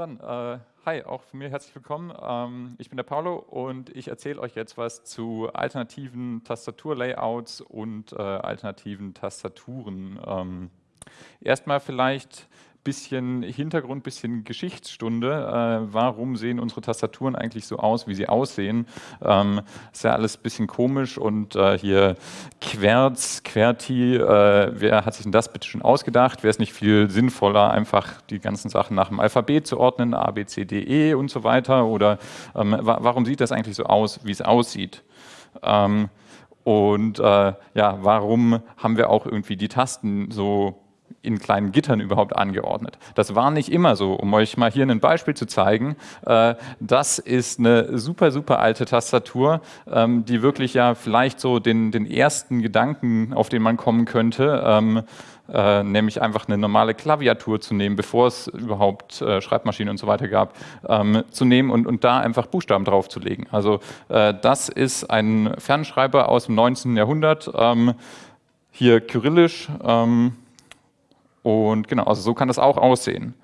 Dann, äh, hi, auch von mir herzlich willkommen. Ähm, ich bin der Paolo und ich erzähle euch jetzt was zu alternativen Tastaturlayouts und äh, alternativen Tastaturen. Ähm, erstmal vielleicht bisschen Hintergrund, bisschen Geschichtsstunde. Äh, warum sehen unsere Tastaturen eigentlich so aus, wie sie aussehen? Ähm, ist ja alles ein bisschen komisch und äh, hier Querz, Querti, äh, wer hat sich denn das bitte schon ausgedacht? Wäre es nicht viel sinnvoller, einfach die ganzen Sachen nach dem Alphabet zu ordnen, A, B, C, D, E und so weiter? Oder ähm, wa warum sieht das eigentlich so aus, wie es aussieht? Ähm, und äh, ja, warum haben wir auch irgendwie die Tasten so in kleinen Gittern überhaupt angeordnet. Das war nicht immer so. Um euch mal hier ein Beispiel zu zeigen, äh, das ist eine super, super alte Tastatur, ähm, die wirklich ja vielleicht so den, den ersten Gedanken, auf den man kommen könnte, ähm, äh, nämlich einfach eine normale Klaviatur zu nehmen, bevor es überhaupt äh, Schreibmaschinen und so weiter gab, ähm, zu nehmen und, und da einfach Buchstaben draufzulegen. Also das ist ein Fernschreiber aus dem 19. Jahrhundert, hier kyrillisch, und genau, also so kann das auch aussehen.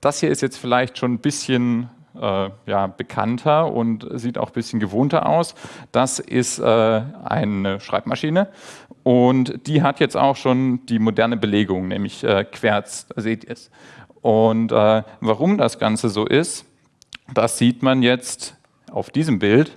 Das hier ist jetzt vielleicht schon ein bisschen äh, ja, bekannter und sieht auch ein bisschen gewohnter aus. Das ist äh, eine Schreibmaschine und die hat jetzt auch schon die moderne Belegung, nämlich äh, Querz, seht ihr es. Und äh, warum das Ganze so ist, das sieht man jetzt auf diesem Bild.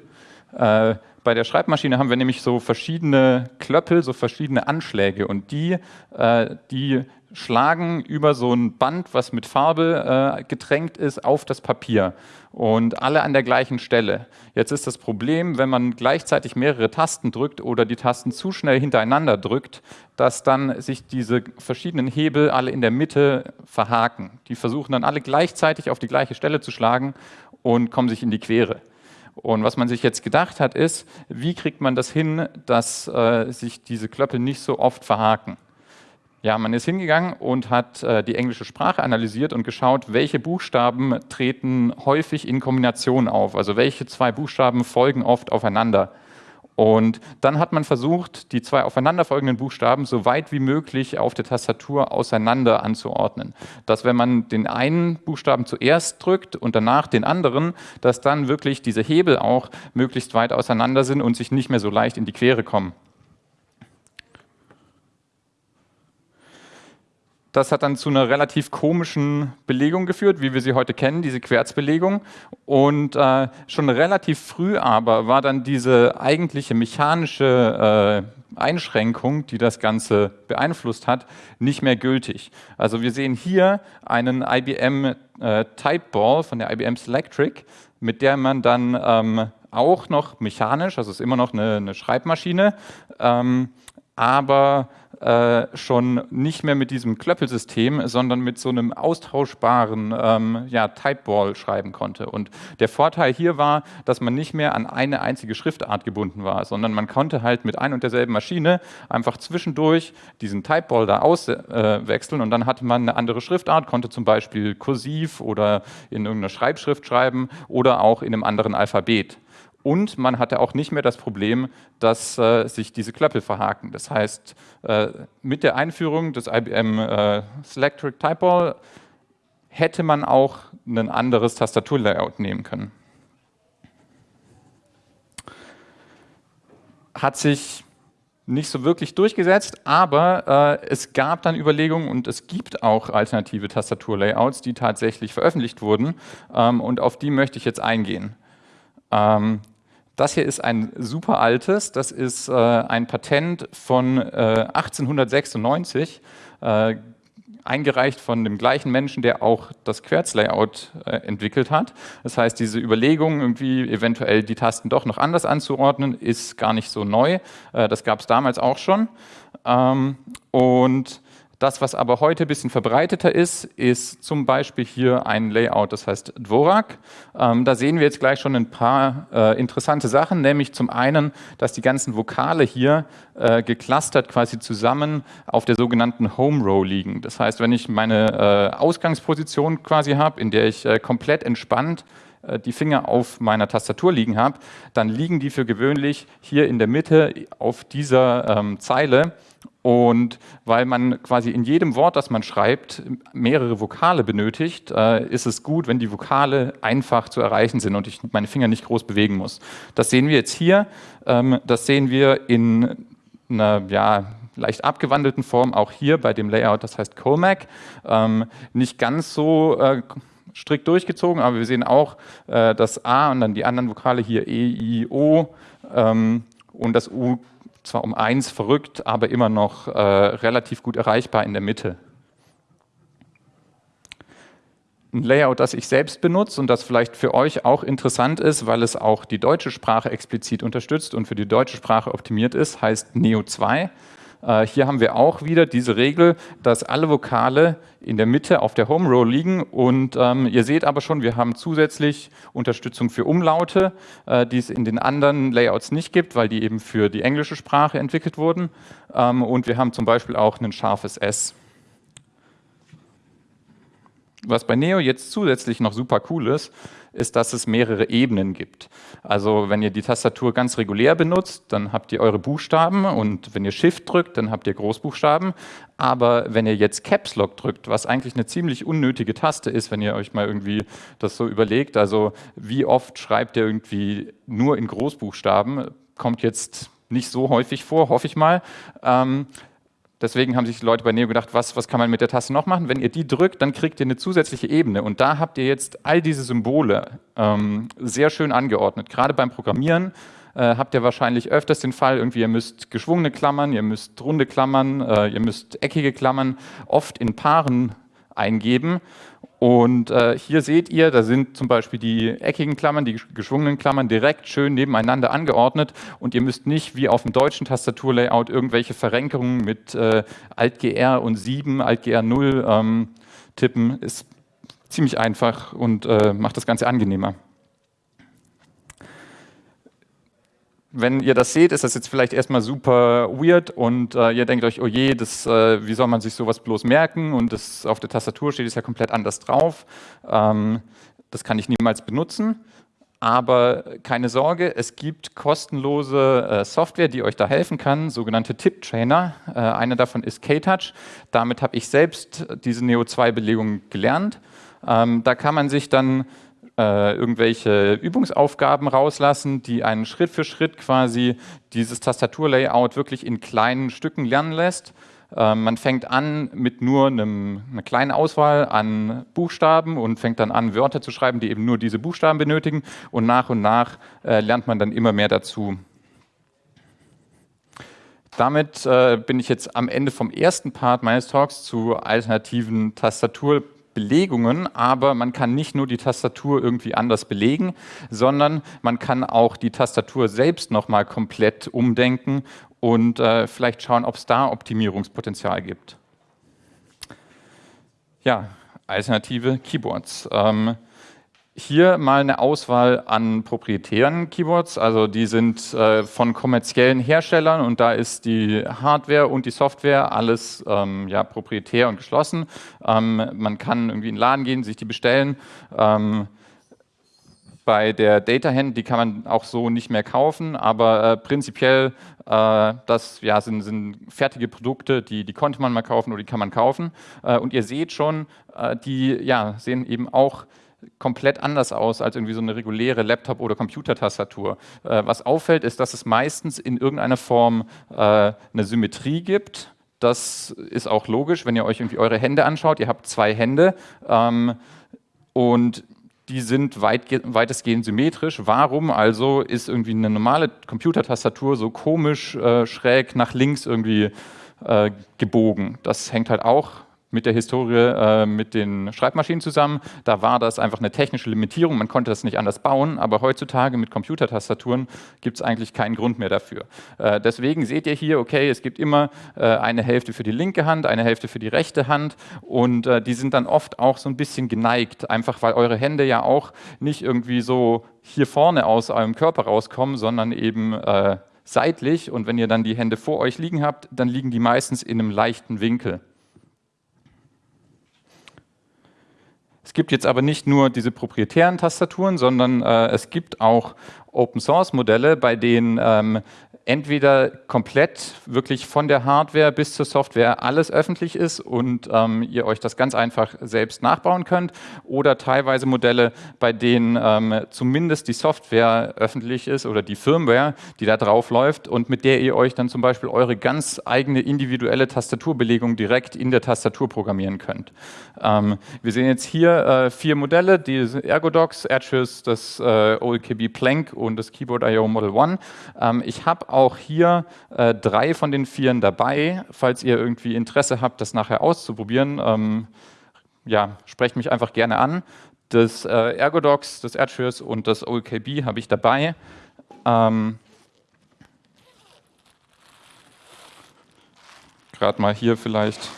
Äh, bei der Schreibmaschine haben wir nämlich so verschiedene Klöppel, so verschiedene Anschläge und die, äh, die schlagen über so ein Band, was mit Farbe äh, getränkt ist, auf das Papier und alle an der gleichen Stelle. Jetzt ist das Problem, wenn man gleichzeitig mehrere Tasten drückt oder die Tasten zu schnell hintereinander drückt, dass dann sich diese verschiedenen Hebel alle in der Mitte verhaken. Die versuchen dann alle gleichzeitig auf die gleiche Stelle zu schlagen und kommen sich in die Quere. Und was man sich jetzt gedacht hat, ist, wie kriegt man das hin, dass äh, sich diese Klöppel nicht so oft verhaken? Ja, man ist hingegangen und hat äh, die englische Sprache analysiert und geschaut, welche Buchstaben treten häufig in Kombination auf, also welche zwei Buchstaben folgen oft aufeinander. Und dann hat man versucht, die zwei aufeinanderfolgenden Buchstaben so weit wie möglich auf der Tastatur auseinander anzuordnen. Dass wenn man den einen Buchstaben zuerst drückt und danach den anderen, dass dann wirklich diese Hebel auch möglichst weit auseinander sind und sich nicht mehr so leicht in die Quere kommen. Das hat dann zu einer relativ komischen Belegung geführt, wie wir sie heute kennen, diese Querzbelegung. Und äh, schon relativ früh aber war dann diese eigentliche mechanische äh, Einschränkung, die das Ganze beeinflusst hat, nicht mehr gültig. Also wir sehen hier einen IBM äh, Typeball von der IBM Selectric, mit der man dann ähm, auch noch mechanisch, also es ist immer noch eine, eine Schreibmaschine, ähm, aber äh, schon nicht mehr mit diesem Klöppelsystem, sondern mit so einem austauschbaren ähm, ja, Typeball schreiben konnte. Und der Vorteil hier war, dass man nicht mehr an eine einzige Schriftart gebunden war, sondern man konnte halt mit ein und derselben Maschine einfach zwischendurch diesen Typeball da auswechseln äh, und dann hatte man eine andere Schriftart, konnte zum Beispiel kursiv oder in irgendeiner Schreibschrift schreiben oder auch in einem anderen Alphabet. Und man hatte auch nicht mehr das Problem, dass äh, sich diese Klöppel verhaken. Das heißt, äh, mit der Einführung des IBM äh, Selectric Typeball hätte man auch ein anderes Tastaturlayout nehmen können. Hat sich nicht so wirklich durchgesetzt, aber äh, es gab dann Überlegungen und es gibt auch alternative Tastaturlayouts, die tatsächlich veröffentlicht wurden ähm, und auf die möchte ich jetzt eingehen. Ähm, das hier ist ein super altes, das ist äh, ein Patent von äh, 1896, äh, eingereicht von dem gleichen Menschen, der auch das Querzlayout äh, entwickelt hat. Das heißt, diese Überlegung, irgendwie eventuell die Tasten doch noch anders anzuordnen, ist gar nicht so neu. Äh, das gab es damals auch schon. Ähm, und das, was aber heute ein bisschen verbreiteter ist, ist zum Beispiel hier ein Layout, das heißt Dvorak. Ähm, da sehen wir jetzt gleich schon ein paar äh, interessante Sachen, nämlich zum einen, dass die ganzen Vokale hier äh, geclustert quasi zusammen auf der sogenannten Home Row liegen. Das heißt, wenn ich meine äh, Ausgangsposition quasi habe, in der ich äh, komplett entspannt äh, die Finger auf meiner Tastatur liegen habe, dann liegen die für gewöhnlich hier in der Mitte auf dieser ähm, Zeile Und weil man quasi in jedem Wort, das man schreibt, mehrere Vokale benötigt, äh, ist es gut, wenn die Vokale einfach zu erreichen sind und ich meine Finger nicht groß bewegen muss. Das sehen wir jetzt hier. Ähm, das sehen wir in einer ja, leicht abgewandelten Form auch hier bei dem Layout, das heißt Comac. Ähm, nicht ganz so äh, strikt durchgezogen, aber wir sehen auch äh, das A und dann die anderen Vokale hier E, I, O ähm, und das U zwar um eins verrückt, aber immer noch äh, relativ gut erreichbar in der Mitte. Ein Layout, das ich selbst benutze und das vielleicht für euch auch interessant ist, weil es auch die deutsche Sprache explizit unterstützt und für die deutsche Sprache optimiert ist, heißt Neo 2. Äh, hier haben wir auch wieder diese Regel, dass alle Vokale in der Mitte auf der Home Row liegen und ähm, ihr seht aber schon, wir haben zusätzlich Unterstützung für Umlaute, äh, die es in den anderen Layouts nicht gibt, weil die eben für die englische Sprache entwickelt wurden ähm, und wir haben zum Beispiel auch ein scharfes S. Was bei Neo jetzt zusätzlich noch super cool ist, ist, dass es mehrere Ebenen gibt. Also wenn ihr die Tastatur ganz regulär benutzt, dann habt ihr eure Buchstaben und wenn ihr Shift drückt, dann habt ihr Großbuchstaben. Aber wenn ihr jetzt Caps Lock drückt, was eigentlich eine ziemlich unnötige Taste ist, wenn ihr euch mal irgendwie das so überlegt, also wie oft schreibt ihr irgendwie nur in Großbuchstaben, kommt jetzt nicht so häufig vor, hoffe ich mal. Ähm, Deswegen haben sich die Leute bei Neo gedacht, was, was kann man mit der Taste noch machen? Wenn ihr die drückt, dann kriegt ihr eine zusätzliche Ebene. Und da habt ihr jetzt all diese Symbole ähm, sehr schön angeordnet. Gerade beim Programmieren äh, habt ihr wahrscheinlich öfters den Fall, irgendwie ihr müsst geschwungene Klammern, ihr müsst runde Klammern, äh, ihr müsst eckige Klammern oft in Paaren eingeben. Und äh, hier seht ihr, da sind zum Beispiel die eckigen Klammern, die geschwungenen Klammern direkt schön nebeneinander angeordnet und ihr müsst nicht wie auf dem deutschen Tastaturlayout irgendwelche Verrenkungen mit äh, Alt-GR und 7, Alt-GR 0 ähm, tippen. Ist ziemlich einfach und äh, macht das Ganze angenehmer. Wenn ihr das seht, ist das jetzt vielleicht erstmal super weird und äh, ihr denkt euch, oh je, das, äh, wie soll man sich sowas bloß merken und das auf der Tastatur steht es ja komplett anders drauf. Ähm, das kann ich niemals benutzen. Aber keine Sorge, es gibt kostenlose äh, Software, die euch da helfen kann, sogenannte Tipp-Trainer. Äh, eine davon ist K-Touch. Damit habe ich selbst diese Neo2-Belegung gelernt. Ähm, da kann man sich dann äh, irgendwelche Übungsaufgaben rauslassen, die einen Schritt für Schritt quasi dieses Tastaturlayout wirklich in kleinen Stücken lernen lässt. Äh, man fängt an mit nur einem, einer kleinen Auswahl an Buchstaben und fängt dann an, Wörter zu schreiben, die eben nur diese Buchstaben benötigen und nach und nach äh, lernt man dann immer mehr dazu. Damit äh, bin ich jetzt am Ende vom ersten Part meines Talks zu alternativen Tastatur Belegungen, aber man kann nicht nur die Tastatur irgendwie anders belegen, sondern man kann auch die Tastatur selbst nochmal komplett umdenken und äh, vielleicht schauen, ob es da Optimierungspotenzial gibt. Ja, alternative Keyboards. Ähm, hier mal eine Auswahl an proprietären Keyboards, also die sind äh, von kommerziellen Herstellern und da ist die Hardware und die Software alles ähm, ja, proprietär und geschlossen. Ähm, man kann irgendwie in den Laden gehen, sich die bestellen. Ähm, bei der Data Hand, die kann man auch so nicht mehr kaufen, aber äh, prinzipiell äh, das ja, sind, sind, fertige Produkte, die, die konnte man mal kaufen oder die kann man kaufen. Äh, und ihr seht schon, äh, die ja, sehen eben auch komplett anders aus als irgendwie so eine reguläre Laptop- oder Computertastatur. Äh, was auffällt, ist, dass es meistens in irgendeiner Form äh, eine Symmetrie gibt. Das ist auch logisch, wenn ihr euch irgendwie eure Hände anschaut. Ihr habt zwei Hände ähm, und die sind weit, weitestgehend symmetrisch. Warum also ist irgendwie eine normale Computertastatur so komisch äh, schräg nach links irgendwie äh, gebogen? Das hängt halt auch mit der Historie äh, mit den Schreibmaschinen zusammen. Da war das einfach eine technische Limitierung, man konnte das nicht anders bauen, aber heutzutage mit Computertastaturen gibt es eigentlich keinen Grund mehr dafür. Äh, deswegen seht ihr hier, okay, es gibt immer äh, eine Hälfte für die linke Hand, eine Hälfte für die rechte Hand und äh, die sind dann oft auch so ein bisschen geneigt, einfach weil eure Hände ja auch nicht irgendwie so hier vorne aus eurem Körper rauskommen, sondern eben äh, seitlich und wenn ihr dann die Hände vor euch liegen habt, dann liegen die meistens in einem leichten Winkel. Es gibt jetzt aber nicht nur diese proprietären Tastaturen, sondern äh, es gibt auch Open-Source-Modelle, bei denen ähm, entweder komplett wirklich von der Hardware bis zur Software alles öffentlich ist und ähm, ihr euch das ganz einfach selbst nachbauen könnt oder teilweise Modelle, bei denen ähm, zumindest die Software öffentlich ist oder die Firmware, die da drauf läuft und mit der ihr euch dann zum Beispiel eure ganz eigene individuelle Tastaturbelegung direkt in der Tastatur programmieren könnt. Ähm, wir sehen jetzt hier äh, vier Modelle, die Ergodox, Edges, das äh, OLKB Plank und das Keyboard IO Model One. Ähm, ich habe auch hier äh, drei von den vieren dabei. Falls ihr irgendwie Interesse habt, das nachher auszuprobieren, ähm, ja, sprecht mich einfach gerne an. Das äh, Ergodox, das Edgeers und das OLKB habe ich dabei. Ähm, Gerade mal hier vielleicht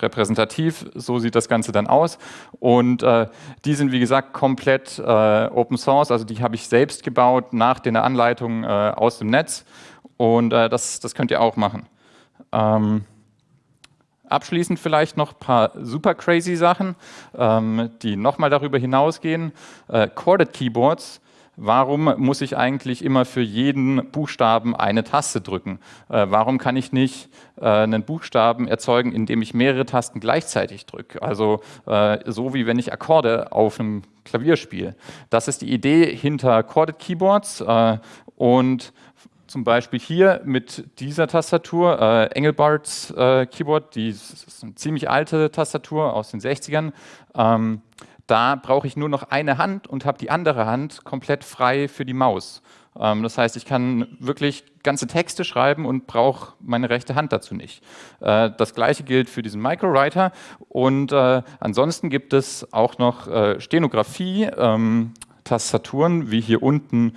repräsentativ. So sieht das Ganze dann aus. Und äh, die sind, wie gesagt, komplett äh, Open Source. Also die habe ich selbst gebaut nach den Anleitungen äh, aus dem Netz. Und äh, das, das könnt ihr auch machen. Ähm, abschließend vielleicht noch ein paar super crazy Sachen, ähm, die nochmal darüber hinausgehen. Äh, Corded Keyboards warum muss ich eigentlich immer für jeden Buchstaben eine Taste drücken? Äh, warum kann ich nicht äh, einen Buchstaben erzeugen, indem ich mehrere Tasten gleichzeitig drücke? Also äh, so wie wenn ich Akkorde auf einem Klavier spiele. Das ist die Idee hinter Chorded Keyboards äh, und zum Beispiel hier mit dieser Tastatur, äh, Engelbarts äh, Keyboard, die ist eine ziemlich alte Tastatur aus den 60ern. Ähm, da brauche ich nur noch eine Hand und habe die andere Hand komplett frei für die Maus. Ähm, das heißt, ich kann wirklich ganze Texte schreiben und brauche meine rechte Hand dazu nicht. Äh, das gleiche gilt für diesen Microwriter und äh, ansonsten gibt es auch noch äh, Stenografie, ähm, Tastaturen, wie hier unten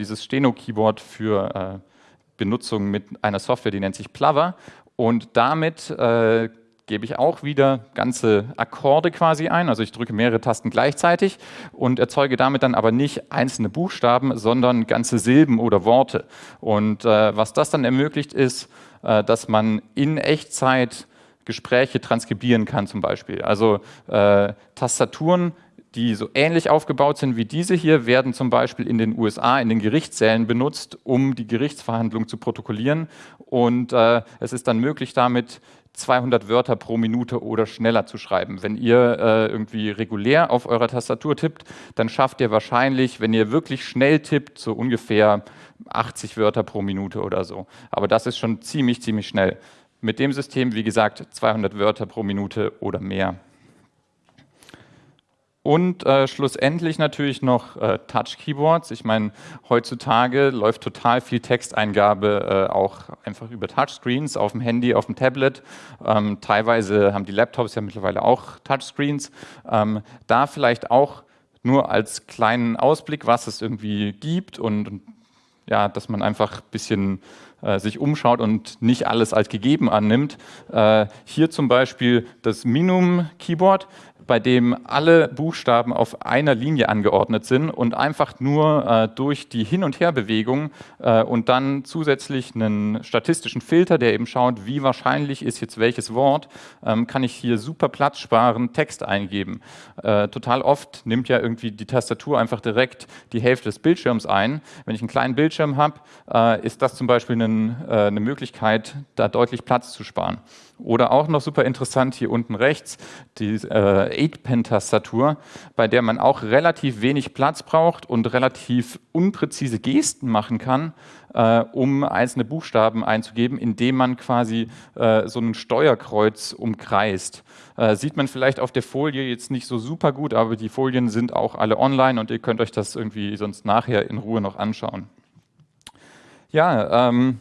dieses Steno-Keyboard für Benutzung mit einer Software, die nennt sich Plover und damit gebe ich auch wieder ganze Akkorde quasi ein, also ich drücke mehrere Tasten gleichzeitig und erzeuge damit dann aber nicht einzelne Buchstaben, sondern ganze Silben oder Worte. Und äh, was das dann ermöglicht ist, äh, dass man in Echtzeit Gespräche transkribieren kann zum Beispiel. Also äh, Tastaturen die so ähnlich aufgebaut sind wie diese hier, werden zum Beispiel in den USA in den Gerichtssälen benutzt, um die Gerichtsverhandlung zu protokollieren. Und äh, es ist dann möglich, damit 200 Wörter pro Minute oder schneller zu schreiben. Wenn ihr äh, irgendwie regulär auf eurer Tastatur tippt, dann schafft ihr wahrscheinlich, wenn ihr wirklich schnell tippt, so ungefähr 80 Wörter pro Minute oder so. Aber das ist schon ziemlich, ziemlich schnell. Mit dem System, wie gesagt, 200 Wörter pro Minute oder mehr. Und äh, schlussendlich natürlich noch äh, Touch-Keyboards. Ich meine, heutzutage läuft total viel Texteingabe äh, auch einfach über Touchscreens auf dem Handy, auf dem Tablet. Ähm, teilweise haben die Laptops ja mittlerweile auch Touchscreens. Ähm, da vielleicht auch nur als kleinen Ausblick, was es irgendwie gibt und, ja, dass man einfach ein bisschen äh, sich umschaut und nicht alles als gegeben annimmt. Äh, hier zum Beispiel das Minum Keyboard bei dem alle Buchstaben auf einer Linie angeordnet sind und einfach nur äh, durch die Hin- und Herbewegung äh, und dann zusätzlich einen statistischen Filter, der eben schaut, wie wahrscheinlich ist jetzt welches Wort, ähm, kann ich hier super Platz sparen, Text eingeben. Äh, total oft nimmt ja irgendwie die Tastatur einfach direkt die Hälfte des Bildschirms ein. Wenn ich einen kleinen Bildschirm habe, äh, ist das zum Beispiel einen, äh, eine Möglichkeit, da deutlich Platz zu sparen. Oder auch noch super interessant hier unten rechts, die äh, 8-Pen-Tastatur, bei der man auch relativ wenig Platz braucht und relativ unpräzise Gesten machen kann, äh, um einzelne Buchstaben einzugeben, indem man quasi äh, so ein Steuerkreuz umkreist. Äh, sieht man vielleicht auf der Folie jetzt nicht so super gut, aber die Folien sind auch alle online und ihr könnt euch das irgendwie sonst nachher in Ruhe noch anschauen. Ja, ähm,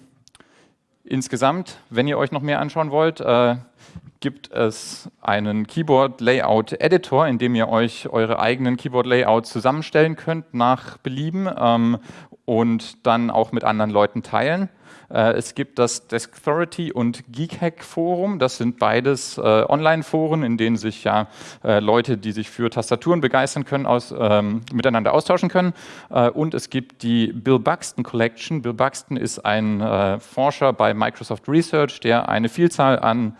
Insgesamt, wenn ihr euch noch mehr anschauen wollt, äh, gibt es einen Keyboard Layout Editor, in dem ihr euch eure eigenen Keyboard Layouts zusammenstellen könnt nach Belieben ähm, und dann auch mit anderen Leuten teilen. Äh, es gibt das Deskthority und Geekhack Forum. Das sind beides äh, Online-Foren, in denen sich ja äh, Leute, die sich für Tastaturen begeistern können, aus, ähm, miteinander austauschen können. Äh, und es gibt die Bill Buxton Collection. Bill Buxton ist ein äh, Forscher bei Microsoft Research, der eine Vielzahl an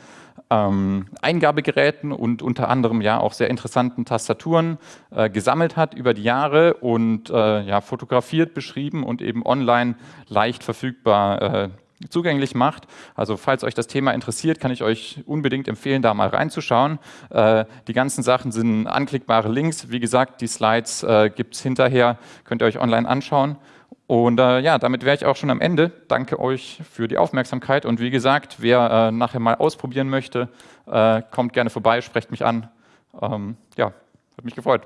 ähm, Eingabegeräten und unter anderem ja auch sehr interessanten Tastaturen äh, gesammelt hat über die Jahre und äh, ja, fotografiert, beschrieben und eben online leicht verfügbar äh, zugänglich macht. Also falls euch das Thema interessiert, kann ich euch unbedingt empfehlen, da mal reinzuschauen. Äh, die ganzen Sachen sind anklickbare Links. Wie gesagt, die Slides äh, gibt es hinterher, könnt ihr euch online anschauen. Und äh, ja, damit wäre ich auch schon am Ende. Danke euch für die Aufmerksamkeit. Und wie gesagt, wer äh, nachher mal ausprobieren möchte, äh, kommt gerne vorbei, sprecht mich an. Ähm, ja, hat mich gefreut.